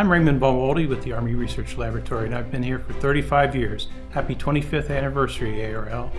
I'm Raymond Bowoldy with the Army Research Laboratory, and I've been here for 35 years. Happy 25th anniversary, ARL.